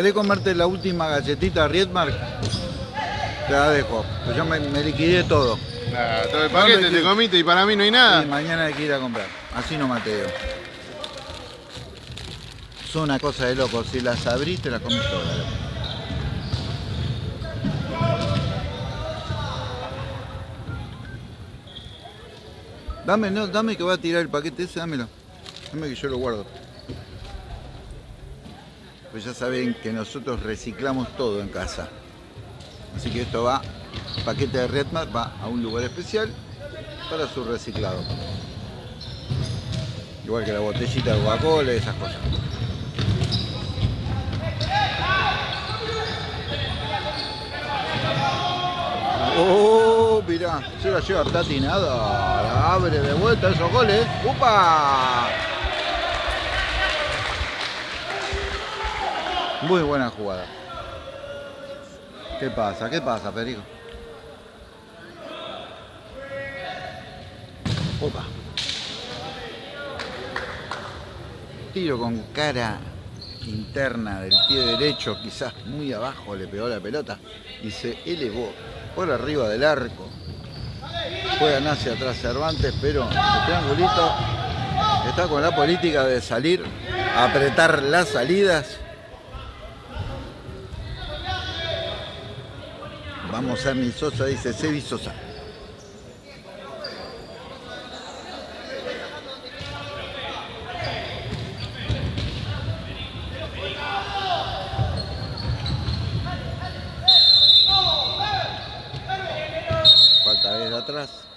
¿Querés comerte la última galletita Riedmark? Te la dejo. Pues yo me, me liquidé todo. Ah, todo el paquete te comiste y para mí no hay Y nada. mañana hay que ir a comprar. Así no mateo. Es una cosa de loco. Si las abrís, te las comes todas. Dame, no, dame que va a tirar el paquete ese, dámelo. Dame que yo lo guardo. Pues ya saben que nosotros reciclamos todo en casa. Así que esto va, paquete de Redmar va a un lugar especial para su reciclado. Igual que la botellita de Coca-Cola y esas cosas. Oh, mirá, se la lleva Tati nada. Abre de vuelta esos goles. ¡Upa! Muy buena jugada. ¿Qué pasa? ¿Qué pasa, Perico? Opa. Tiro con cara interna del pie derecho, quizás muy abajo le pegó la pelota y se elevó por arriba del arco. Juegan hacia atrás Cervantes, pero el triangulito está con la política de salir, apretar las salidas. Vamos a mi Sosa, dice Sebi Sosa. Falta desde atrás.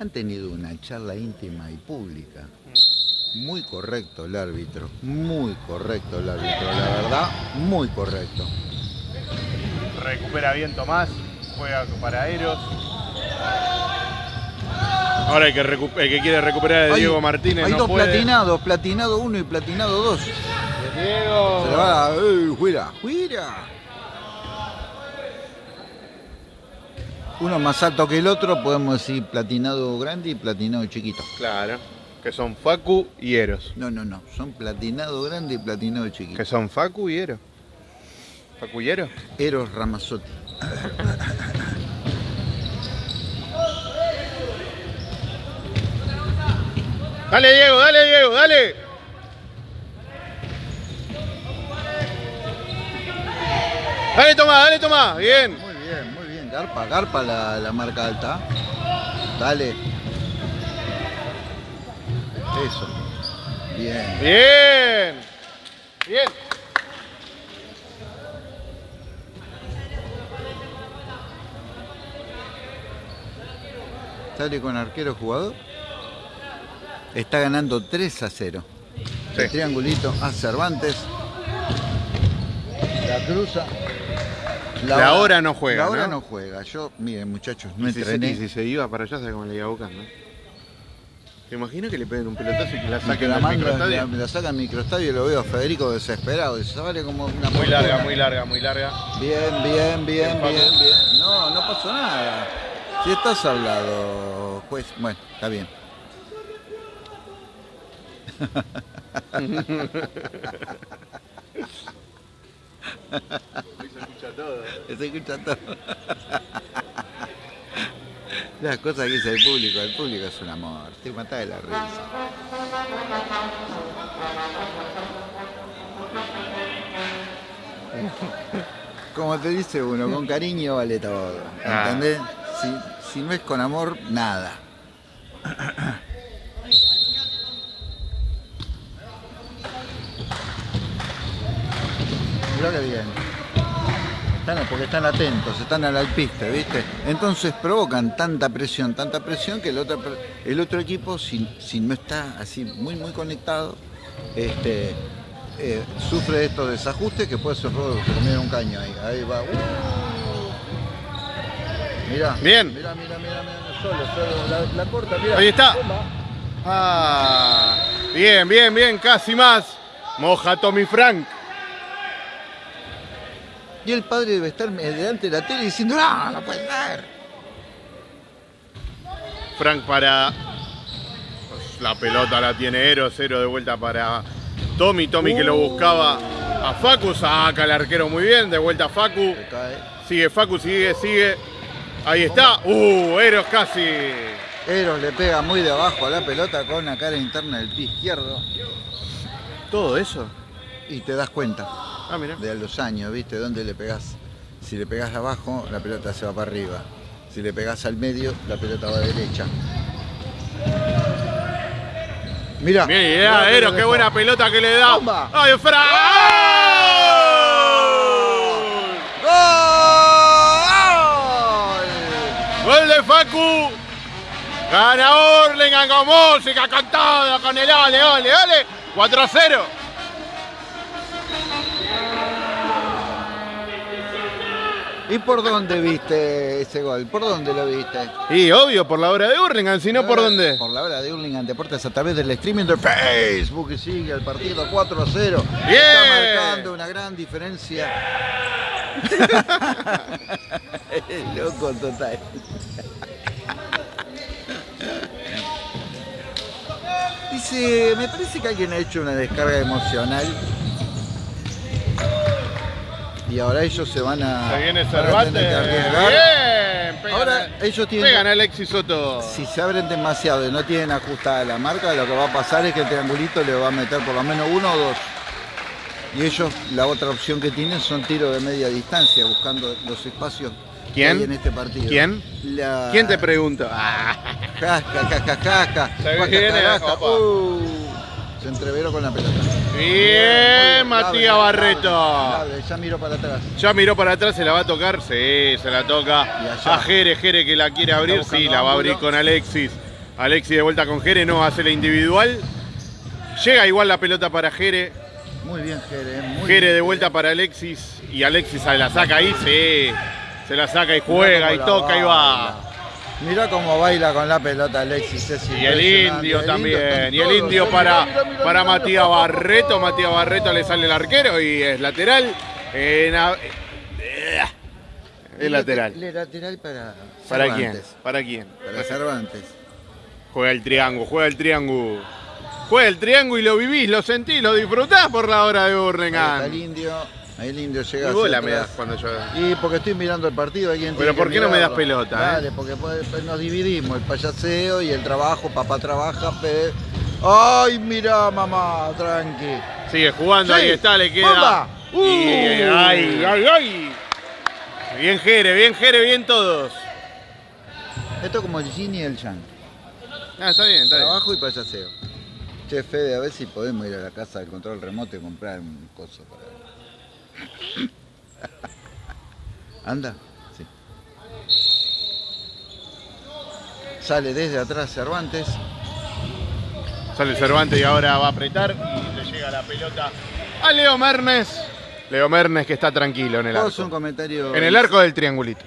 Han tenido una charla íntima y pública. Muy correcto el árbitro, muy correcto el árbitro, la verdad, muy correcto. Recupera bien Tomás, juega para Eros. Ahora el que, el que quiere recuperar de Hay- Diego Martínez Hay no dos puede. platinados, platinado 1 y platinado 2. Diego. Se va a... ¡Ey, fuera! Uno más alto que el otro, podemos decir platinado grande y platinado chiquito. Claro. Que son Facu y Eros. No, no, no. Son platinado grande y platinado chiquito. Que son Facu y Eros. ¿Facu y Eros? Eros Ramazzotti. Dale Diego, dale Diego, dale. Dale Tomás, dale Tomás. Bien. Garpa, garpa la, la marca alta. Dale. Eso. Bien. Bien. Bien. Sale con arquero jugador. Está ganando 3 a 0. Sí. El triangulito a Cervantes. La cruza. La hora no juega, La hora ¿no? no juega. Yo, miren muchachos, no Y si, se, entrené. y si se iba para allá, ¿sabes cómo le iba buscando? ¿Te imaginas que le peguen un pelotazo y que la saquen la microestadio? la, la saca al microestadio y lo veo a Federico desesperado. Y se vale como una Muy larga, muy larga, muy larga. Bien, bien, bien, bien, bien. No, no pasó nada. Si estás al lado, juez. Bueno, está bien. Se escucha todo. Las cosas que dice el público, el público es un amor. Te matás de la risa. Como te dice uno, con cariño vale todo. ¿Entendés? Si, si no es con amor, nada. Mirá que bien. Están- porque están atentos, están al alpiste, ¿viste? Entonces provocan tanta presión, tanta presión que el otro, el otro equipo, si, si no está así muy, muy conectado, este, eh, sufre estos desajustes que puede ser robo, termina un caño ahí. Ahí va. Uh. Mirá. Bien. Mirá, mirá, mirá, mirá, solo, solo, la, la corta, mirá. Ahí está. Ah, bien, bien, bien, casi más. Moja Tommy Frank. Y el padre debe estar delante de la tele diciendo, no, no puede ser. Frank para. La pelota la tiene Ero, cero de vuelta para Tommy. Tommy que lo buscaba a Facu. Saca el arquero muy bien. De vuelta a Facu. Sigue Facu, sigue, sigue. Ahí está. Uh, Eros casi. Eros le pega muy de abajo a la pelota con la cara interna del pie izquierdo. ¿Todo eso? Y te das cuenta Ah, mira. de los años, ¿viste? ¿Dónde le pegás? Si le pegás abajo, la pelota se va para arriba. Si le pegás al medio, la pelota va a derecha. Mira. Bien idea, Eros, qué buena pelota que le da. Bomba. ¡Ay, Frank! ¡Gol! ¡Gol de Facu! Gana Orlingan con música, con todo, con el ole, ole, ole. 4 a 0. ¿Y por dónde viste ese gol? ¿Por dónde lo viste? Y obvio, por la hora de Hurlingham, si no, ¿por dónde? Por la hora de Hurlingham Deportes a través del streaming de Facebook. Y sigue el partido 4 a 0. Bien. Está marcando una gran diferencia. Loco total. Dice, me parece que alguien ha hecho una descarga emocional. Y ahora ellos se van a. Se viene Cervantes. Bien. Pegan, Ahora ellos tienen. pegan a Alexis Soto. Si se abren demasiado y no tienen ajustada la marca, lo que va a pasar es que el triangulito le va a meter por lo menos uno o dos. Y ellos, la otra opción que tienen son tiros de media distancia, buscando los espacios que ¿Quién? hay en este partido. ¿Quién? La... ¿Quién te pregunta? Ah, Casca, casca, casca. Se viene. Uh, se entreveró con la pelota. Bien, Matías Barreto. Ya miro para atrás. Ya miró para atrás, se la va a tocar. Sí, se la toca a Jere. Jere que la quiere abrir. Sí, la va a abrir con Alexis. Alexis de vuelta con Jere, no hace la individual. Llega igual la pelota para Jere. Muy bien, Jere. Muy Jere bien, de vuelta para Alexis. Y Alexis se la saca ahí, sí. Se la saca y juega y toca y va. Mirá cómo baila con la pelota Alexis. es Y el indio El también. Y el indio para, mirá, mirá, para Matías. Barreto. Matías Barreto le sale el arquero y es lateral. En a- lateral. Lateral para ¿Para quién? ¿Para quién? Para Cervantes. Juega el triángulo, juega el triángulo. Juega el triángulo y lo vivís, lo sentís, lo disfrutás por la hora de está el Burlingame. indio. Ahí el indio llega Y bola me das cuando yo. Y porque estoy mirando el partido, alguien Pero ¿por qué no me das pelota, eh? Dale, porque pues, pues, nos dividimos, el payaseo y el trabajo, papá trabaja, pe... ¡Ay, mira, mamá! Tranqui. Sigue jugando, Sí. ahí está, le queda. ¡Bomba! Y- ¡Uh! ¡Ay, ay, ay! Bien Jere, bien Jere, bien todos. Esto es como el yin y el yang. Ah, está bien, está bien. Trabajo y payaseo. Che, Fede, a ver si podemos ir a la casa del control remoto y comprar un coso para ¿Anda? Sí. Sale desde atrás Cervantes. Sale Cervantes y ahora va a apretar y le llega la pelota a Leo Mernes. Leo Mernes que está tranquilo en el Vos un arco. comentario. En el arco del triangulito.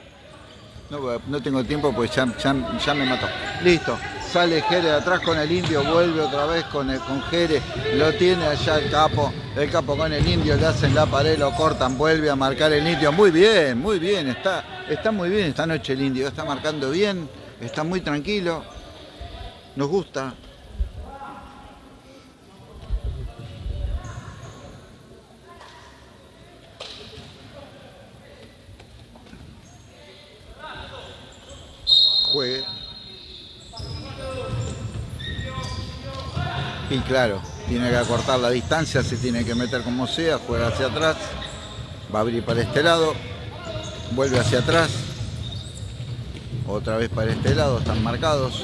No, no tengo tiempo pues ya, ya- ya me mató. Listo. Sale Jere de atrás con el indio, vuelve otra vez con, el, con Jere, lo tiene allá el capo, el capo con el indio, le hacen la pared, lo cortan, vuelve a marcar el indio. Muy bien, muy bien, está, está muy bien esta noche el indio, está marcando bien, está muy tranquilo, nos gusta. Juegue. Y claro, tiene que acortar la distancia, se tiene que meter como sea, juega hacia atrás, va a abrir para este lado, vuelve hacia atrás, otra vez para este lado, están marcados.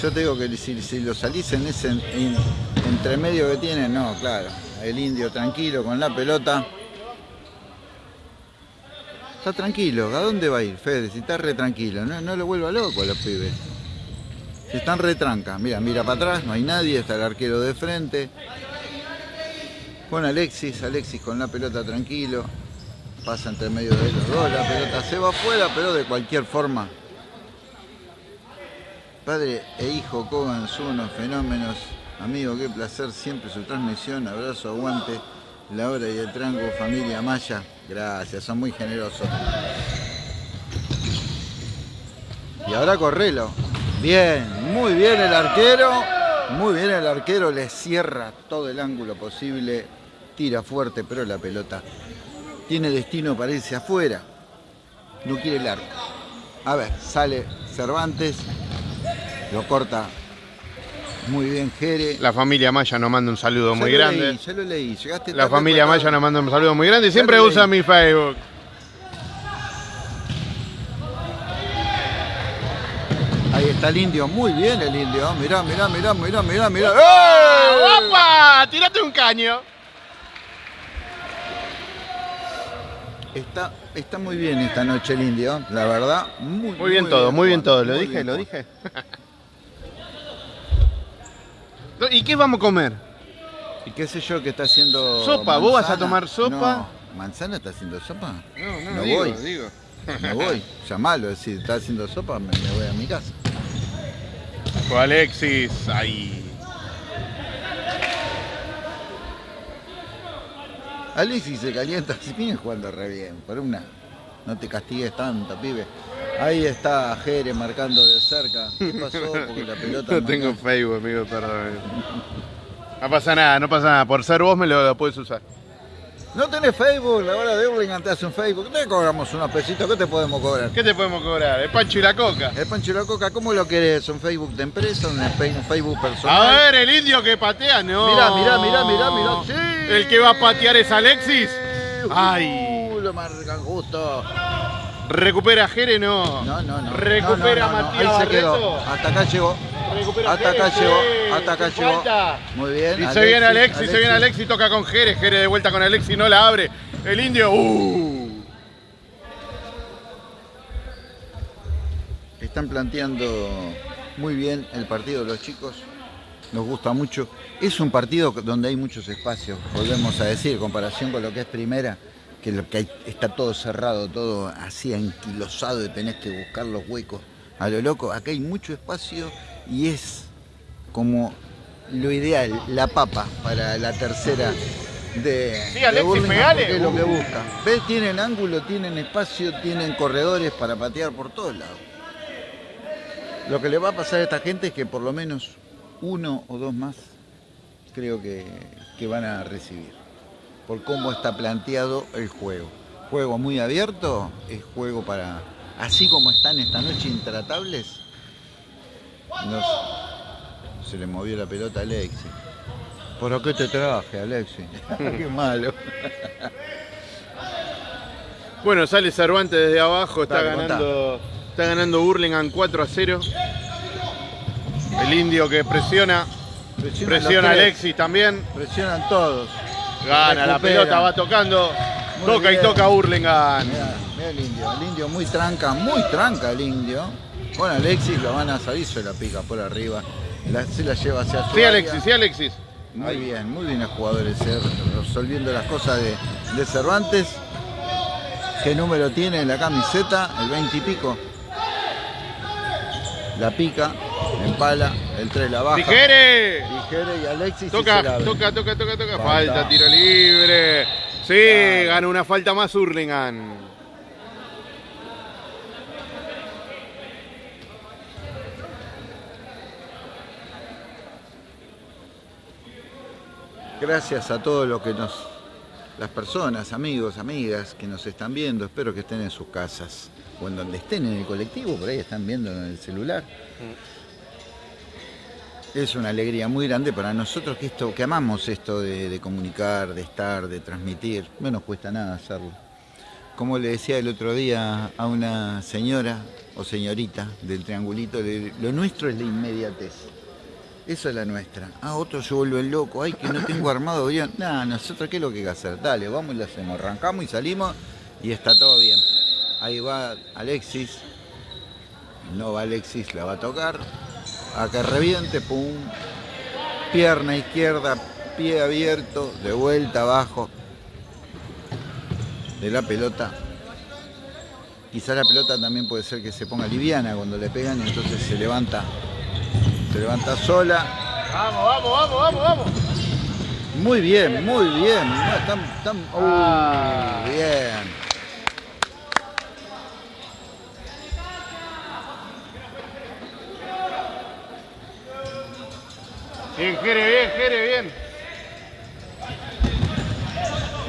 Yo te digo que si, si lo salís en ese en- entremedio que tiene, no, claro. El indio tranquilo con la pelota. Está tranquilo, ¿a dónde va a ir, Fede? Si está re tranquilo, no, no lo vuelva loco a los pibes. Están retranca, mira, mira para atrás, no hay nadie, está el arquero de frente. Con Alexis, Alexis con la pelota tranquilo. pasa entre medio de los dos, la pelota se va afuera, pero de cualquier forma. Padre e hijo Cogan son unos fenómenos. Amigo, qué placer siempre su transmisión. Abrazo, aguante. La hora y el tranco, familia Maya. Gracias, son muy generosos. Y ahora Correlo. Bien, muy bien el arquero. Muy bien el arquero, le cierra todo el ángulo posible. Tira fuerte, pero la pelota tiene destino para irse afuera. No quiere el arco. A ver, sale Cervantes. Lo corta muy bien Jere. La familia Maya nos manda un saludo Ya muy lo grande. leí, ya lo leí. Llegaste La familia. Maya nos manda un saludo muy grande. Siempre usa mi Facebook. Está el indio, muy bien el indio. Mirá, mirá, mirá, mirá, mirá, mirá. ¡Eh! ¡Ah, ¡Opa! ¡Tírate un caño! Está, está muy bien esta noche el indio, la verdad. Muy, Muy bien todo, muy bien todo. Lo dije, bien lo dije. ¿Y qué vamos a comer? ¿Y qué sé yo que está haciendo? Sopa, ¿vos vas a tomar sopa? No, ¿Manzana está haciendo sopa? No, No digo, voy. digo. Me voy, llamalo, si está haciendo sopa me, me voy a mi casa. Fue Alexis, ahí. Alexis se calienta, si viene jugando re bien, por una. No te castigues tanto, pibe. Ahí está Jere marcando de cerca. ¿Qué pasó? Porque la pelota. No tengo Facebook, amigo, perdón. No pasa nada, no pasa nada. Por ser vos me lo, lo puedes usar. No tenés Facebook, la hora de Hurlingham te hace un Facebook. Te cobramos unos pesitos, ¿qué te podemos cobrar? ¿Qué te podemos cobrar? El pancho y la coca. El Pancho y la Coca, ¿cómo lo querés? ¿Un Facebook de empresa? ¿Un Facebook A personal? ver, el indio que patea, no. Mirá, mirá, mirá, mirá, mirá. Sí. El que va a patear es Alexis. Ay. Uh, lo marcan justo. Recupera a Jere, no. No, no, no. Recupera No, no, no, no. a Matías Ahí se quedó. Hasta acá llegó. Hasta acá llegó. Hasta acá llegó. Muy bien. Y se viene Alexis, se viene Alexis, toca con Jere, Jere de vuelta con Alexis, no la abre. El indio, uh. Están planteando muy bien el partido los chicos. Nos gusta mucho. Es un partido donde hay muchos espacios, volvemos a decir, en comparación con lo que es primera, que lo que hay, está todo cerrado, todo así anquilosado y tenés que buscar los huecos a lo loco. Acá hay mucho espacio y es como lo ideal, la papa para la tercera de, Sí, de Alexis, Burlingame, pegale. porque es lo que busca. ¿Ves? Tienen ángulo, tienen espacio, tienen corredores para patear por todos lados. Lo que le va a pasar a esta gente es que por lo menos uno o dos más creo que, que van a recibir. Por cómo está planteado el juego. Juego muy abierto, es juego para. Así como están esta noche intratables. Se le movió la pelota a Alexis. ¿Por qué te traje, Alexis? qué malo. Bueno, sale Cervantes desde abajo, está Dale, contá. ganando, está ganando Burlingame 4 a 0. El indio que presiona, Presionan presiona a los tres, Alexis también. Presionan todos. Gana la pelota, va tocando. Muy toca y toca Burlingame. Mirá, mirá el indio, el indio muy tranca, muy tranca el indio. Bueno, Alexis lo van a salir, se la pica por arriba, la- se la lleva hacia su Sí, área. Alexis, sí, Alexis. Muy bien, muy bien el jugador ese, resolviendo las cosas de, de Cervantes. ¿Qué número tiene en la camiseta? El 20 y pico. La pica, empala, el 3 la baja. Tijere. Tijere y Alexis. y se la Toca, toca, toca, toca, toca. Falta. Falta, tiro libre. Sí, gana una falta más Hurlingham. Gracias a todos los que nos, las personas, amigos, amigas que nos están viendo. Espero que estén en sus casas o en donde estén en el colectivo, por ahí están viendo en el celular. Es una alegría muy grande para nosotros que esto, que amamos esto de, de comunicar, de estar, de transmitir. No nos cuesta nada hacerlo. Como le decía el otro día a una señora o señorita del triangulito, lo nuestro es la inmediatez. Esa es la nuestra. Ah, otros se vuelven locos. Ay, que no tengo armado bien. Nada, nosotros qué es lo que hay que hacer. Dale, vamos y lo hacemos. Arrancamos y salimos y está todo bien. Ahí va Alexis. No va Alexis, la va a tocar. A que reviente, pum. Pierna izquierda, pie abierto, de vuelta abajo. de la pelota. Quizá la pelota también puede ser que se ponga liviana cuando le pegan entonces se levanta, se levanta sola. Vamos, vamos, vamos, vamos, vamos. Muy bien, muy bien. No, están- uh, Ah. bien. Bien, Jere, bien, Jere, bien.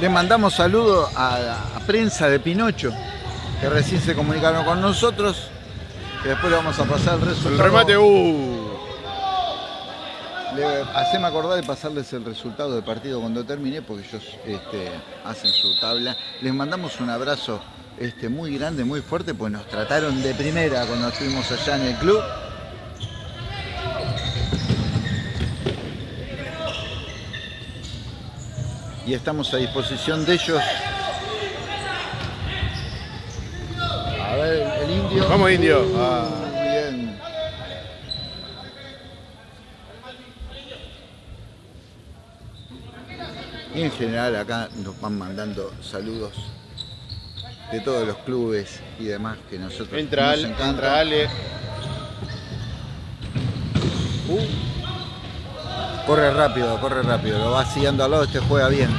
Le mandamos saludos a la prensa de Pinocho, que recién se comunicaron con nosotros. Que después le vamos a pasar el resultado. El remate, uh. Le haceme acordar de pasarles el resultado del partido cuando termine, porque ellos este, hacen su tabla. Les mandamos un abrazo este, muy grande, muy fuerte, pues nos trataron de primera cuando estuvimos allá en el club. Y estamos a disposición de ellos. A ver, el, indio. Vamos, indio. Ah. Bien. Y en general acá nos van mandando saludos de todos los clubes y demás que nosotros Entra, nos Ale, encanta. entra Ale. Corre rápido, corre rápido, lo va siguiendo al lado, este juega bien.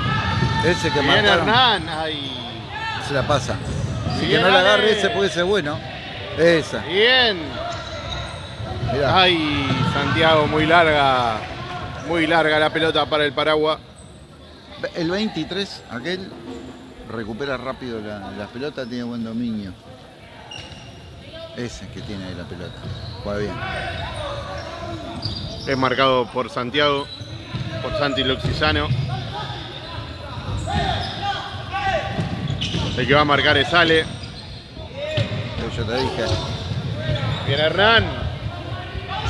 Ese que Bien, marcaron Hernán. Ay. se la pasa. Así que no la agarre ese puede ser bueno. Esa, Bien. mirá. Ay, Santiago, muy larga. Muy larga la pelota para el Paragua. El 23, aquel recupera rápido la, la pelota, tiene buen dominio. Ese que tiene ahí la pelota. Juega bien. Es marcado por Santiago, por Santi Luxisano. El que va a marcar es Ale. Yo te dije, Bien Hernán.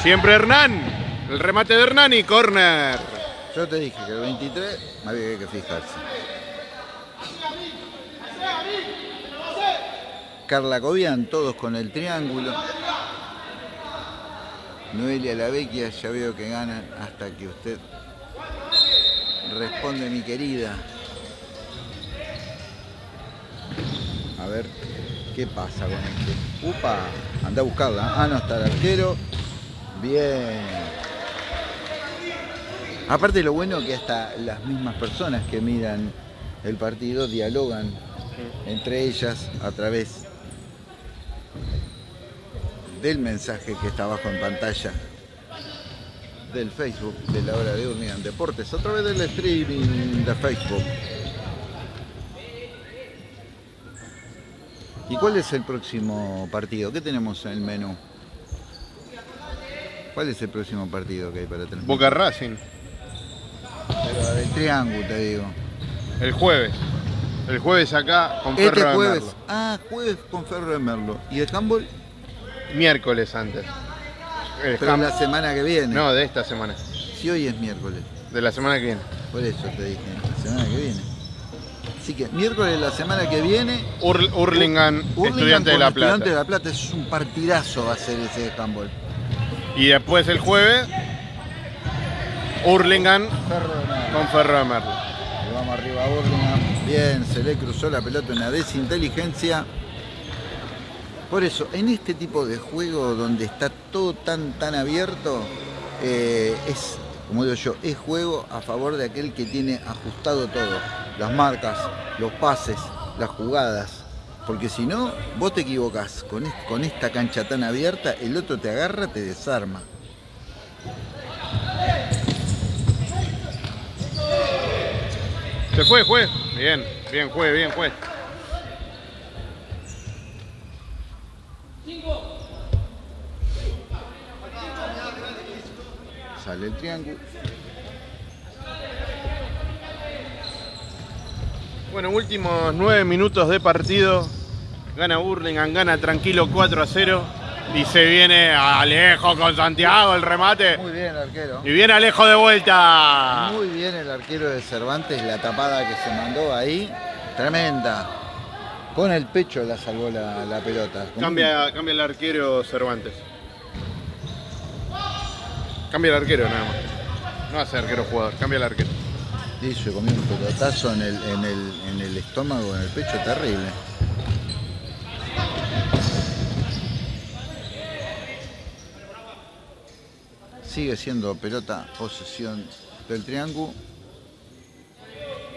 Siempre Hernán. El remate de Hernán y corner. Yo te dije que el 23 había que fijarse. Carla Cobian, todos con el triángulo. Noelia La Vecchia, ya veo que ganan hasta que usted responde mi querida. A ver qué pasa con este. Upa, anda a buscarla. Ah, no, está el arquero. Bien. Aparte lo bueno que hasta las mismas personas que miran el partido dialogan entre ellas a través del mensaje que está abajo en pantalla del Facebook de la hora de Urnigan Deportes a través del streaming de Facebook. ¿Y cuál es el próximo partido? ¿Qué tenemos en el menú? ¿Cuál es el próximo partido que hay para tener? Boca Racing. Pero del triángulo, te digo. El jueves. El jueves acá con Este Ferro de jueves. Merlo. Ah, jueves con Ferro de Merlo. ¿Y el handball? Miércoles antes. El Pero la semana que viene. No, de esta semana. Si hoy es miércoles. De la semana que viene. Por eso te dije, la semana que viene. Así que miércoles de la semana que viene. Ur- Hurlingham, Hurlingham Estudiante de la Plata. Estudiante de la Plata. Es un partidazo va a ser ese de handball. Y después el jueves, Hurlingham con Ferro de Merlo. Vamos arriba. Bien, se le cruzó la pelota en la desinteligencia. Por eso, en este tipo de juego donde está todo tan tan abierto, eh, es, como digo yo, es juego a favor de aquel que tiene ajustado todo. Las marcas, los pases, las jugadas. Porque si no, vos te equivocás con, con esta cancha tan abierta, el otro te agarra, te desarma. Se fue, juez. Bien, bien, juez, bien, juez. Sale el triángulo. Bueno, últimos nueve minutos de partido. Gana Burlingame, gana tranquilo 4 a 0. Y se viene Alejo con Santiago el remate. Muy bien, arquero. Y viene Alejo de vuelta. Muy bien el arquero de Cervantes, la tapada que se mandó ahí, tremenda. Con el pecho la salvó la, la pelota. Cambia, cambia el arquero Cervantes. Cambia el arquero nada más. No hace arquero jugador, cambia el arquero. se comió un pelotazo en el, en, el, en el estómago, en el pecho, terrible. Sigue siendo pelota posesión del triángulo.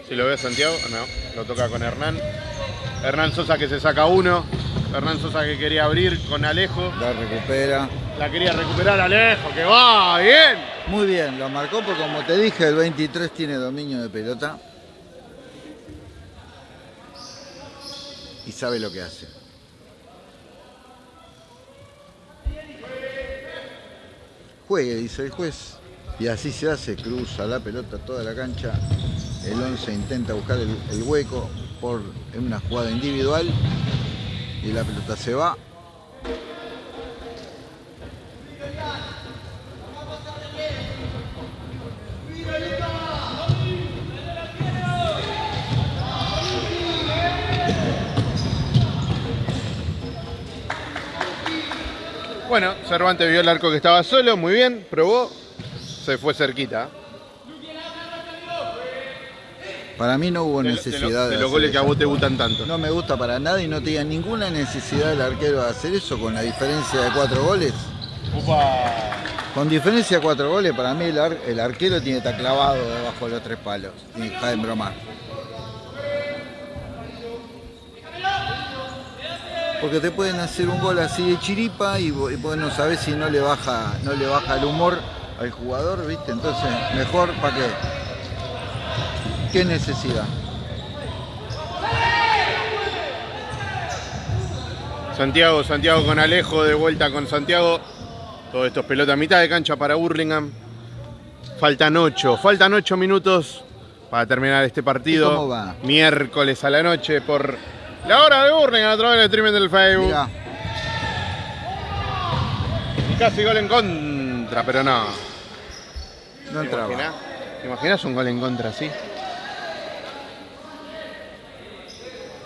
Si lo ve Santiago, no, lo toca con Hernán. Hernán Sosa que se saca uno. Hernán Sosa que quería abrir con Alejo. La recupera. La quería recuperar Alejo, que va, bien. Muy bien, lo marcó porque como te dije, el 23 tiene dominio de pelota. Y sabe lo que hace. Juegue, dice el juez. Y así se hace, cruza la pelota toda la cancha. El 11 intenta buscar el, hueco por una jugada individual. Y la pelota se va. Bueno, Cervantes vio el arco que estaba solo, muy bien, probó, se fue cerquita. Para mí no hubo De, necesidad de, lo- de de los goles que a vos te gustan tanto. No me gusta para nada y no tenía ninguna necesidad el arquero de hacer eso con la diferencia de cuatro goles. Upa. Con diferencia de cuatro goles, para mí el, ar- el arquero tiene que estar clavado debajo de los tres palos. Y deja de bromar. Porque te pueden hacer un gol así de chiripa y y vos no sabés si no le baja, no le baja el humor al jugador, ¿viste? Entonces, mejor para qué. ¿Qué necesidad? Santiago, Santiago con Alejo, de vuelta con Santiago. Todo esto es pelota a mitad de cancha para Burlingame. Faltan ocho, faltan ocho minutos para terminar este partido. ¿Y cómo va? Miércoles a la noche por la hora de Burlingame a través del streaming del Facebook. Mirá, Y casi gol en contra, pero no. no ¿Te entraba. imaginás? ¿Te imaginas un gol en contra así?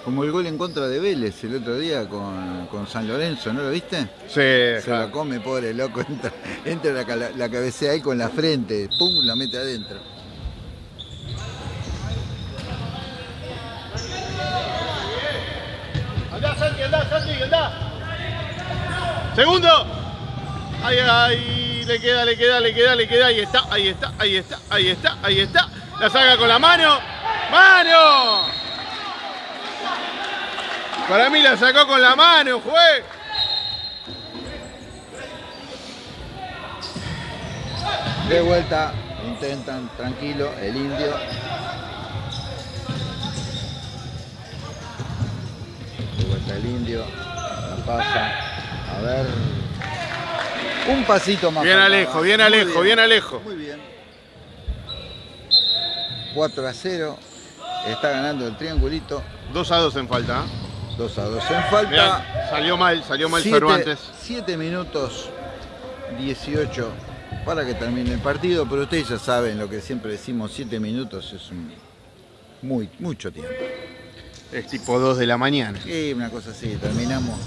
Como el gol en contra de Vélez el otro día con, con San Lorenzo, ¿no lo viste? Sí, Se claro. lo come, pobre loco, entra, entra la, cala- la cabecea ahí con la frente, pum, la mete adentro. Andá, Santi, andá, Santi, andá. Segundo. Ahí, ahí, le queda, le queda, le queda, le queda. Ahí está, ahí está, ahí está, ahí está, ahí está. La saca con la mano. ¡Mano! Para mí la sacó con la mano, juez. De vuelta, intentan, tranquilo, el indio. De vuelta el indio, la pasa, a ver. Un pasito más. Bien. Alejo, bien Alejo, bien Alejo. Muy bien. 4 a 0. Está ganando el triangulito. 2 a 2 en falta. ¿eh? 2 a 2 en falta. Mirá, salió mal, salió mal Cervantes. 7 minutos 18 para que termine el partido, pero ustedes ya saben lo que siempre decimos, 7 minutos es un muy mucho tiempo. Es tipo 2 de la mañana. Y una cosa así, terminamos.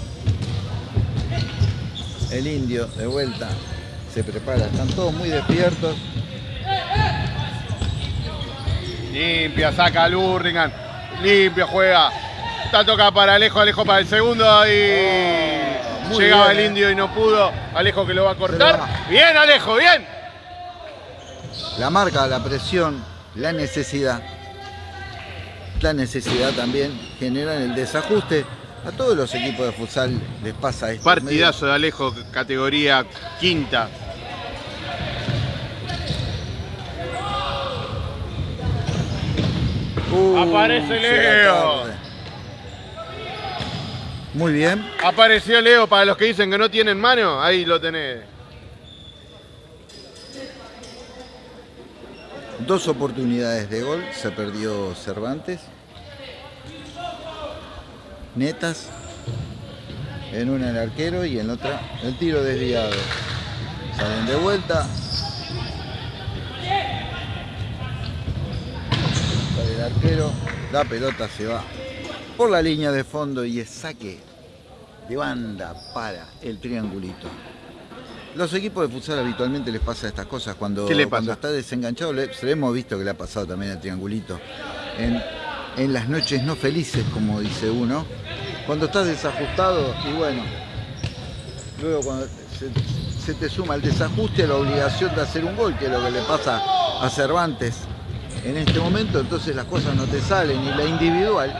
El indio de vuelta se prepara, están todos muy despiertos. Limpia, saca al Burlingame. Limpia, juega. Está toca para Alejo, Alejo para el segundo. Ahí muy llegaba bien, el eh. indio y no pudo. Alejo que lo va a cortar. va. Bien, Alejo, bien. La marca, la presión, la necesidad. La necesidad también generan el desajuste. A todos los equipos de futsal les pasa esto. Partidazo de Alejo, categoría quinta. Uh, Aparece Leo. Muy bien. Apareció Leo para los que dicen que no tienen mano. Ahí lo tenés. Dos oportunidades de gol. Se perdió Cervantes. Netas. En una el arquero y en otra el tiro desviado. Salen de vuelta. Sale el arquero. La pelota se va por la línea de fondo y es saque de banda para el triangulito. Los equipos de futsal habitualmente les pasa estas cosas. Cuando, ¿Qué le cuando está desenganchado, le, se le hemos visto que le ha pasado también al triangulito. En, en las noches no felices, como dice uno. Cuando estás desajustado, y bueno, luego cuando se, se te suma el desajuste a la obligación de hacer un gol, que es lo que le pasa a Cervantes en este momento, entonces las cosas no te salen. Y la individual,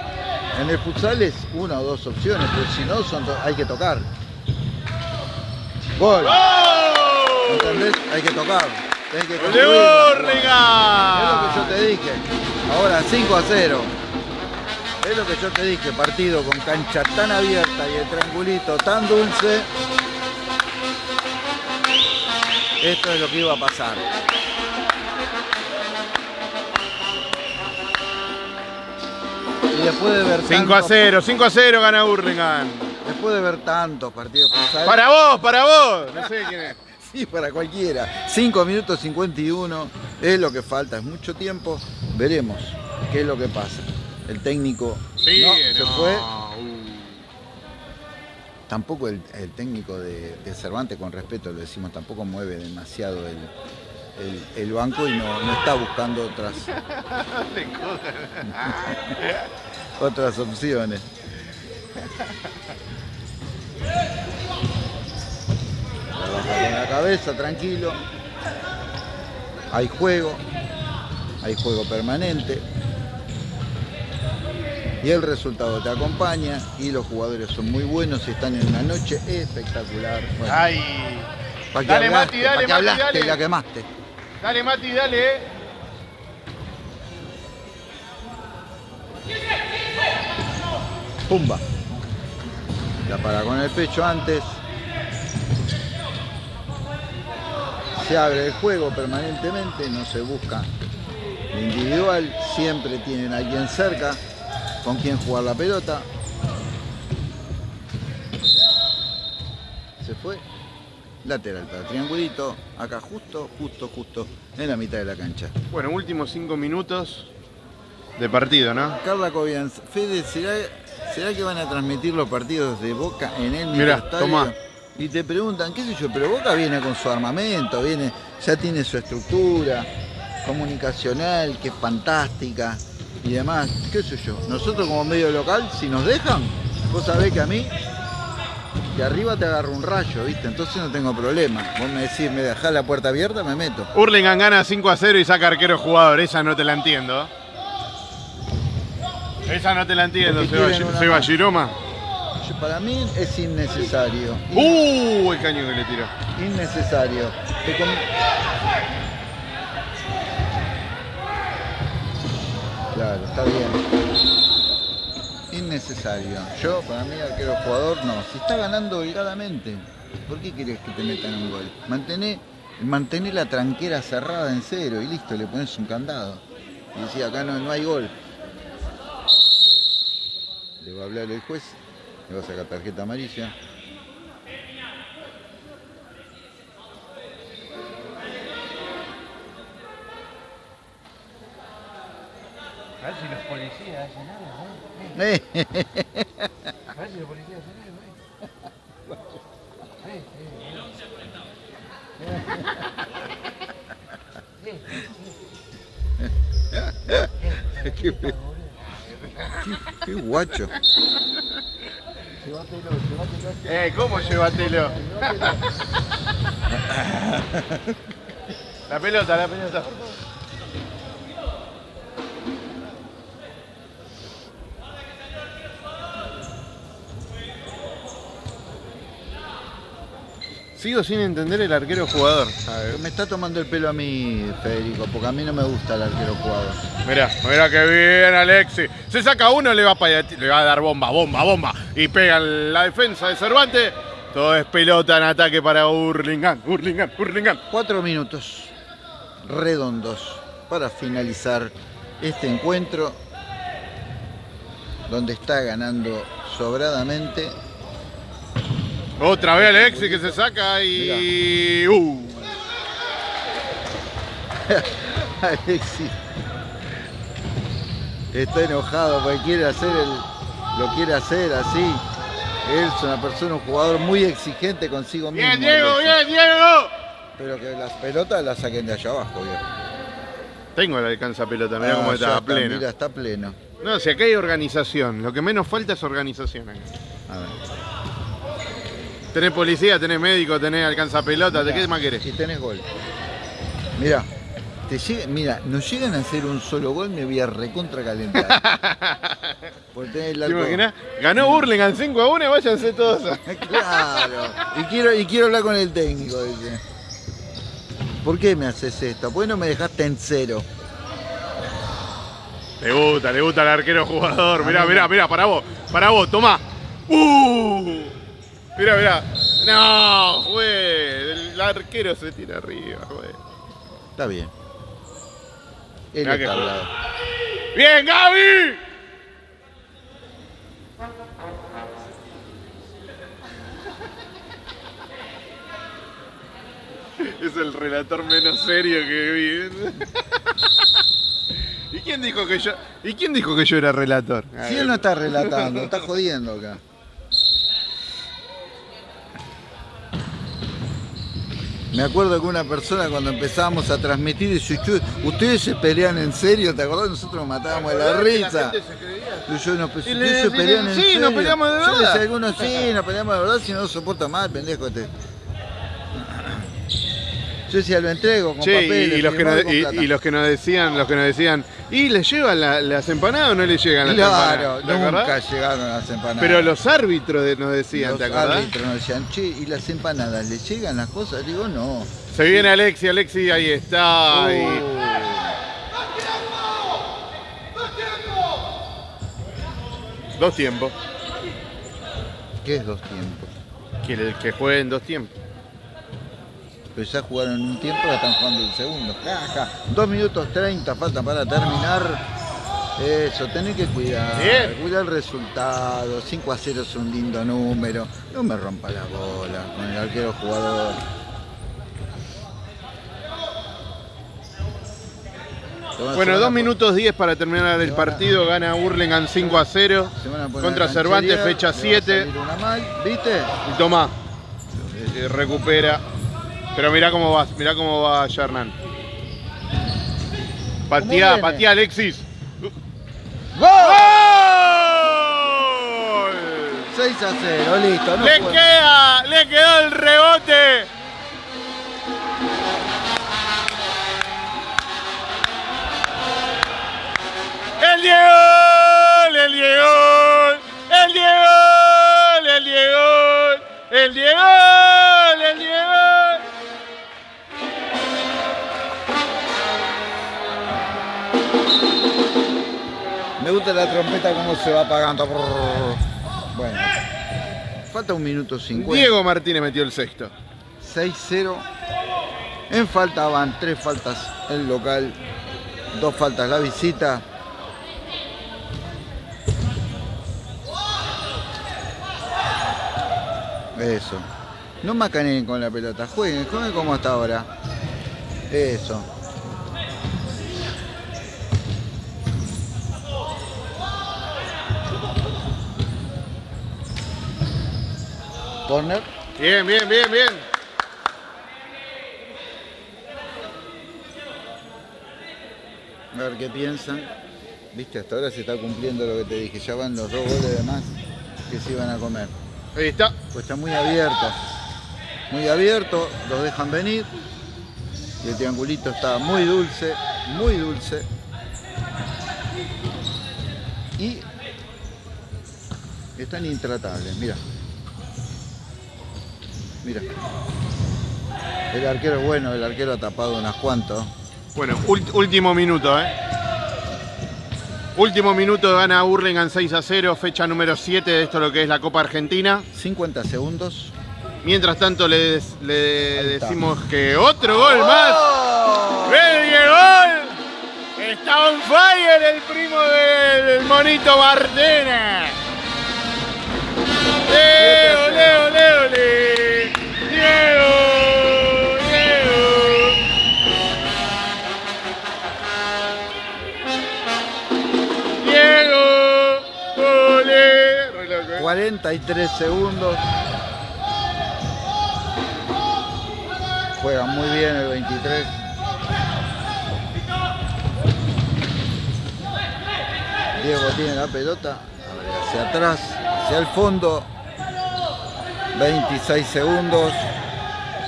en el futsal es una o dos opciones, pero si no, son hay que tocar. Gol. ¿Entendés? Hay que tocar. Tenés que. Es lo que yo te dije. Ahora 5 a 0. Es lo que yo te dije. Partido con cancha tan abierta y el triangulito tan dulce. Esto es lo que iba a pasar. Y después de ver 5 a tantos- 0, 5 a 0 gana Burlingame. Después de ver tantos partidos futsal, Para vos, para vos. No sé quién es. Sí, para cualquiera. 5 minutos 51 es lo que falta, es mucho tiempo. Veremos qué es lo que pasa. El técnico Sí, no, se fue. Uh. Tampoco el, el técnico de, de Cervantes, con respeto lo decimos, tampoco mueve demasiado el, el- el banco y no, no está buscando otras, otras opciones. Trabaja con la cabeza, tranquilo. Hay juego, hay juego permanente. Y el resultado te acompaña y los jugadores son muy buenos y están en una noche espectacular. Bueno, Ay. ¿para qué Dale, hablaste? Mati, dale, ¿Para qué Mati, hablaste dale. y la quemaste? Dale, Mati, dale. eh. Pumba. La para con el pecho antes. Se abre el juego permanentemente, no se busca individual, siempre tienen a alguien cerca con quien jugar la pelota. Se fue. Lateral para triangulito, acá justo, justo, justo, en la mitad de la cancha. Bueno, últimos 5 minutos de partido, ¿no? Carla Cobianz, Fede, ¿será, será que van a transmitir los partidos de Boca en el Mirá, tomá. Y te preguntan, qué sé yo, pero Boca viene con su armamento, viene, ya tiene su estructura comunicacional, que es fantástica y demás, qué sé yo. Nosotros como medio local, si nos dejan, vos sabés que a mí, de arriba te agarro un rayo, ¿viste? Entonces no tengo problema. Vos me decís, me dejás la puerta abierta, me meto. Hurlingham gana 5 a 0 y saca arquero jugador. Esa no te la entiendo. Esa no te la entiendo, Seba. Giroma. Para mí es innecesario. ¡Uh! El caño que le tiró. innecesario. Te Claro, está bien. Innecesario. Yo, para mí, arquero jugador, no. Si está ganando holgadamente, ¿por qué querés que te metan un gol? Mantené, mantené la tranquera cerrada en cero y listo, le pones un candado. Y decía, acá no, no hay gol. Le va a hablar el juez, le va a sacar tarjeta amarilla. A ver si los policías hacen algo, ¿eh? Eh, A ver si los policías hacen algo, ¿eh? Sí, qué, qué- qué guacho. Llévatelo, llévatelo. Eh, ¿cómo llévatelo? la pelota, la pelota. Sigo sin entender el arquero jugador. Me está tomando el pelo a mí, Federico, porque a mí no me gusta el arquero jugador. Mirá, mirá que bien, Alexi. Se saca uno, le va, para, le va a dar bomba, bomba, bomba. Y pega en la defensa de Cervantes. Todo es pelota en ataque para Hurlingham, Hurlingham, Hurlingham. Cuatro minutos redondos para finalizar este encuentro donde está ganando sobradamente. Otra vez Alexi que se saca y. Uh. Alexis está enojado porque quiere hacer el, lo quiere hacer así. Él es una persona, un jugador muy exigente consigo mismo. Bien, Diego, Alexis. bien, Diego. Pero que las pelotas las saquen de allá abajo, viejo. Tengo el alcanza pelota, mirá Ah, cómo está, pleno. Mira, está pleno. No, si acá hay organización. Lo que menos falta es organización. acá. A ver. Tenés policía, tenés médico, tenés alcanza pelota, ¿de qué más querés? Y tenés gol. Mira, te llega, mira, nos llegan a hacer un solo gol, me voy a recontra calentar. Por tener el ¿Te imaginás? Ganó Burlingame 5 a 1 y váyanse todos. Claro. Y quiero, y quiero hablar con el técnico, dice. ¿Por qué me haces esto? ¿Por qué no me dejaste en cero? Le gusta, le gusta al arquero jugador. Mirá, mirá, mirá, para vos, para vos, tomá. ¡Uh! Mirá, mirá. No, güey. El arquero se tira arriba, güey. Está bien. Él está al lado. ¡Bien, Gaby! Es el relator menos serio que vi. ¿Y quién dijo que yo, ¿y quién dijo que yo era relator? Si él no está relatando, está jodiendo acá. Me acuerdo que una persona cuando empezábamos a transmitir dice, "Chu, ustedes se pelean en serio, ¿te acordás? Nosotros nos matábamos de la risa. Y yo no, pues, Y ustedes le se pelean en "Sí, serio. nos peleamos de Yo verdad". decía a algunos, sí, nos peleamos de verdad, si no soporta más, pendejo este. Yo decía, lo entrego con y- papeles, y, los que nos, y, los que nos decían, los que nos decían, ¿y le llevan la- las empanadas o no le llegan las Claro, empanadas? ¿Te acordás? nunca llegaron las empanadas. Pero los árbitros nos decían, Los ¿te acordás? árbitros nos decían, che, ¿y las empanadas le llegan las cosas? Digo, no. Se viene Alexi, Alexi ahí está. y- Uh, Dos tiempos. ¿Qué es dos tiempos? Que, le- que jueguen dos tiempos. Pero ya jugaron un tiempo, ya están jugando el segundo. Caja. Dos minutos 30 falta para terminar. Eso, tenés que cuidar. Bien. Cuidar el resultado. 5 a 0 es un lindo número. No me rompa la bola con el arquero jugador. Bueno, van a dos pon- minutos 10 para terminar el van a- partido. Gana Burlingame 5 a 0. se van a poner Contra Cervantes, fecha le va a 7. salir una mal, ¿Viste? Y Tomá. Eh, recupera. Pero mirá cómo va, mirá cómo va Hernán. Patía, patía Alexis. ¡Gol! ¡Gol! 6 a 0, listo. No Le queda, le quedó el rebote. El Diego, el Diego, el Diego, el Diego, el Diego, Me gusta la trompeta cómo se va apagando. Bueno. Falta un minuto 50. Diego Martínez metió el sexto. 6-0. En falta van tres faltas el local, dos faltas la visita. Eso. No macaneen con la pelota, jueguen, jueguen como hasta ahora. Eso. Corner. Bien, bien, bien, bien. A ver qué piensan. Viste, hasta ahora se está cumpliendo lo que te dije. Ya van los dos goles de más que se iban a comer. Ahí está. Pues está muy abierto. Muy abierto, los dejan venir. Y el triangulito está muy dulce, muy dulce. Y están intratables, mira. Mira. El arquero es bueno, el arquero ha tapado unas cuantas. Bueno, último minuto, ¿eh? Último minuto gana Burlingame 6 a 0, fecha número 7 de esto lo que es la Copa Argentina. 50 segundos. Mientras tanto le, le decimos que otro gol más. ¡Oh! ¡El gol! Está on fire el primo del monito Martena. ¡Leo, Leo, Leo, Leo! 43 segundos. Juega muy bien el 23. Diego tiene la pelota. hacia atrás, hacia el fondo. 26 segundos.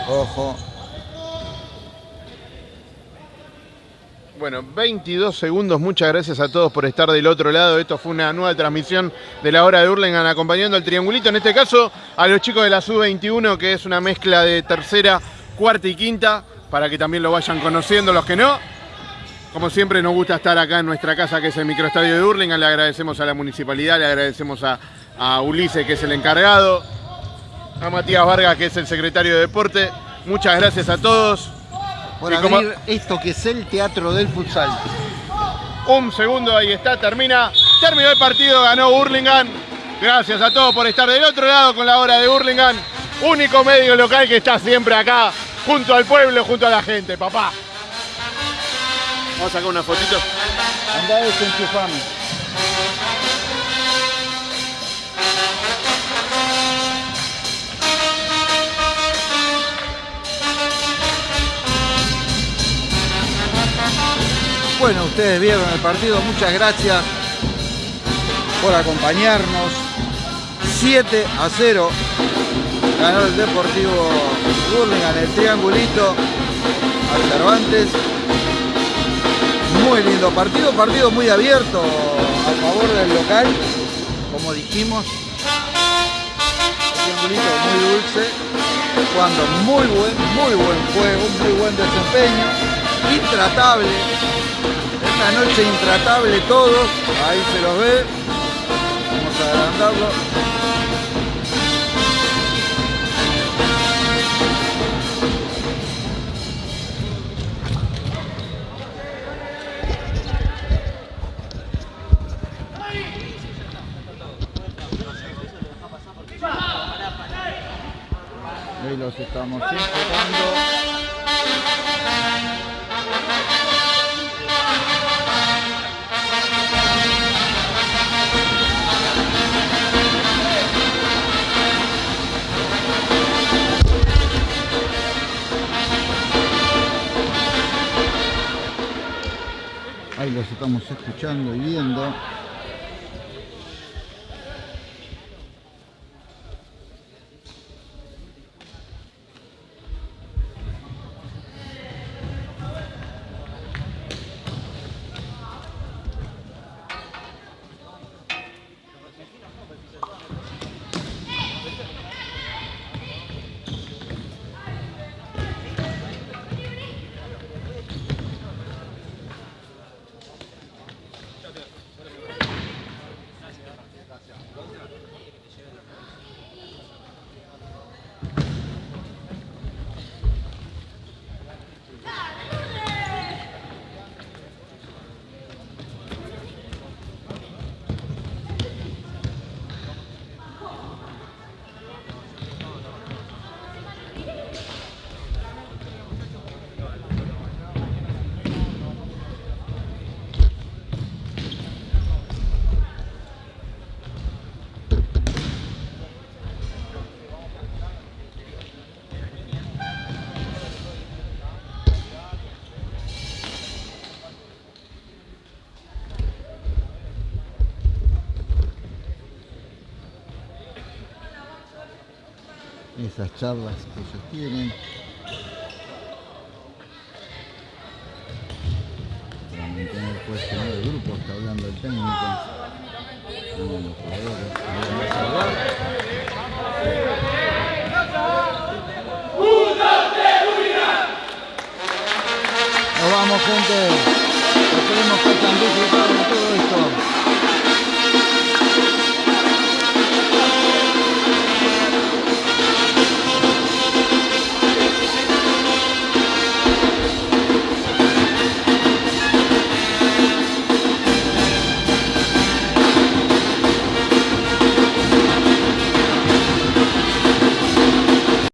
Ojo, Bueno, 22 segundos. Muchas gracias a todos por estar del otro lado. Esto fue una nueva transmisión de la hora de Hurlingham acompañando al triangulito. En este caso, a los chicos de la Sub-21, que es una mezcla de tercera, cuarta y quinta, para que también lo vayan conociendo los que no. Como siempre, nos gusta estar acá en nuestra casa, que es el microestadio de Hurlingham. Le agradecemos a la municipalidad, le agradecemos a, a Ulises, que es el encargado, a Matías Vargas, que es el secretario de deporte. Muchas gracias a todos. Por Y como- abrir esto que es el teatro del futsal. Un segundo, ahí está, termina. Terminó el partido, ganó Hurlingham. Gracias a todos por estar del otro lado con la hora de Hurlingham. Único medio local que está siempre acá, junto al pueblo, junto a la gente, papá. Vamos a sacar una fotito. Andá desenchufame. Bueno, ustedes vieron el partido, muchas gracias por acompañarnos. 7 a 0 ganó el Deportivo Burlingame el triangulito al Cervantes. Muy lindo partido, partido muy abierto a favor del local, como dijimos. Triangulito muy dulce, jugando muy buen, muy buen juego, muy buen desempeño, intratable. Esta noche intratable todos, ahí se los ve. Vamos a agrandarlo. Ahí los estamos enfocando. Los estamos escuchando y viendo. Esas charlas que ellos tienen.